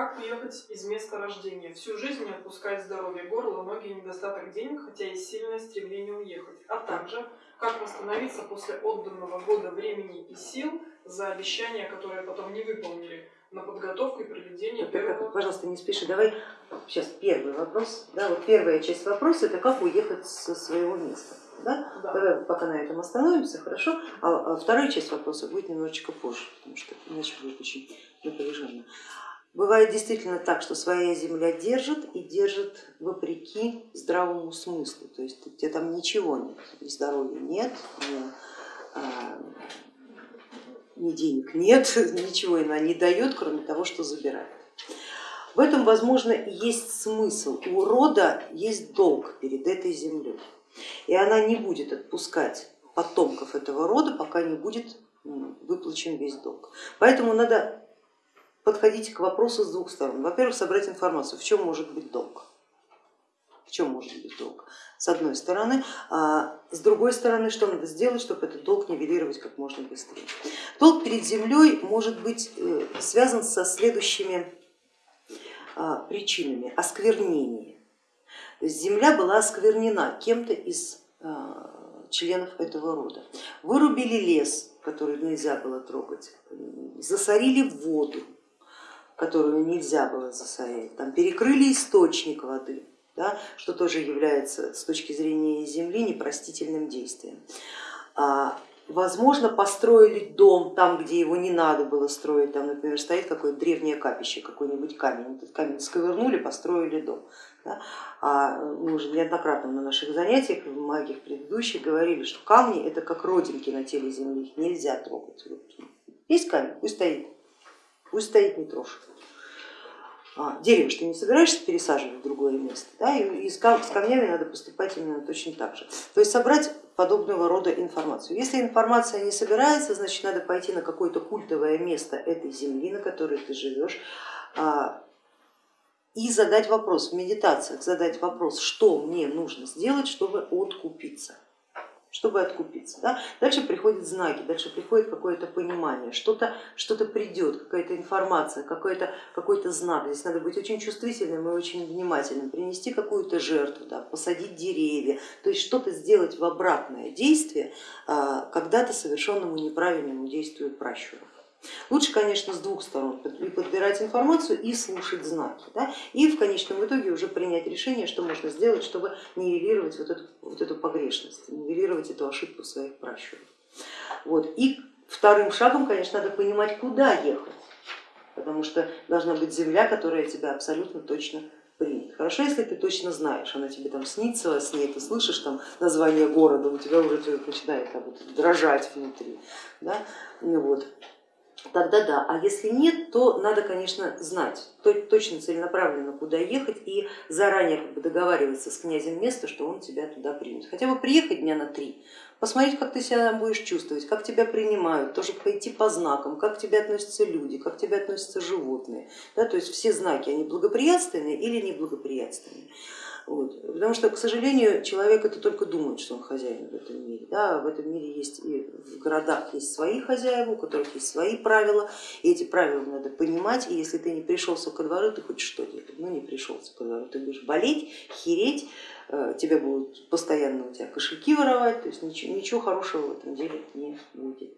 Как уехать из места рождения? Всю жизнь не отпускать здоровье, горло, ноги, недостаток денег, хотя есть сильное стремление уехать. А также, как восстановиться после отданного года времени и сил за обещания, которые потом не выполнили на подготовку и проведение Вот первого... так, пожалуйста, не спеши. Давай сейчас первый вопрос. Да, вот первая часть вопроса это как уехать со своего места. Да? Да. Давай пока на этом остановимся, хорошо? А, а вторая часть вопроса будет немножечко позже, потому что иначе будет очень напряженно. Бывает действительно так, что своя земля держит и держит вопреки здравому смыслу, то есть у тебя там ничего нет, ни здоровья нет, ни, а, ни денег нет, ничего она не дает, кроме того, что забирает. В этом, возможно, есть смысл. У рода есть долг перед этой землей, и она не будет отпускать потомков этого рода, пока не будет выплачен весь долг. Поэтому надо подходить к вопросу с двух сторон. Во-первых, собрать информацию, в чем может быть долг. В чем может быть долг? С одной стороны, а с другой стороны, что надо сделать, чтобы этот долг нивелировать как можно быстрее. Долг перед землей может быть э, связан со следующими а, причинами. Осквернение. То есть земля была осквернена кем-то из а, членов этого рода. Вырубили лес, который нельзя было трогать, засорили воду, которую нельзя было засорять, там, перекрыли источник воды, да, что тоже является с точки зрения земли непростительным действием. А, возможно, построили дом там, где его не надо было строить, там, например, стоит какое-то древнее капище, какой-нибудь камень, этот камень сковырнули, построили дом. Да. А мы уже неоднократно на наших занятиях, в многих предыдущих говорили, что камни это как родинки на теле земли, их нельзя трогать. Вот есть камень, пусть стоит, пусть стоит, не трожь. А, дерево, что не собираешься пересаживать в другое место, да, и с камнями надо поступать именно точно так же. То есть собрать подобного рода информацию. Если информация не собирается, значит надо пойти на какое-то культовое место этой земли, на которой ты живешь, а, и задать вопрос в медитациях, задать вопрос, что мне нужно сделать, чтобы откупиться чтобы откупиться. Да? Дальше приходят знаки, дальше приходит какое-то понимание, что-то что, -то, придет, какая-то информация, какой-то какой знак. Здесь надо быть очень чувствительным и очень внимательным, принести какую-то жертву, да, посадить деревья, то есть что-то сделать в обратное действие а, когда-то совершенному неправильному действию пращуров. Лучше, конечно, с двух сторон и подбирать информацию и слушать знаки, да, и в конечном итоге уже принять решение, что можно сделать, чтобы нивелировать вот эту, вот эту погрешность, нивелировать эту ошибку своих пращуров. Вот. И вторым шагом, конечно, надо понимать, куда ехать, потому что должна быть земля, которая тебя абсолютно точно примет. Хорошо, если ты точно знаешь, она тебе там снится во сне, ты слышишь там название города, у тебя уже начинает там, вот, дрожать внутри. Да? Ну вот тогда да. А если нет, то надо, конечно, знать точно целенаправленно, куда ехать и заранее как бы договариваться с князем места, что он тебя туда примет. Хотя бы приехать дня на три, посмотреть, как ты себя будешь чувствовать, как тебя принимают, тоже пойти по знакам, как к тебе относятся люди, как к тебе относятся животные. Да, то есть все знаки, они благоприятственные или неблагоприятственные. Вот. Потому что, к сожалению, человек это только думает, что он хозяин в этом мире. Да, в этом мире есть и в городах есть свои хозяева, у которых есть свои правила, и эти правила надо понимать, и если ты не пришелся ко двору, ты хоть что делать, ну не пришелся ко двору, ты будешь болеть, хереть, э, тебя будут постоянно у тебя кошельки воровать, то есть ничего, ничего хорошего в этом деле не будет.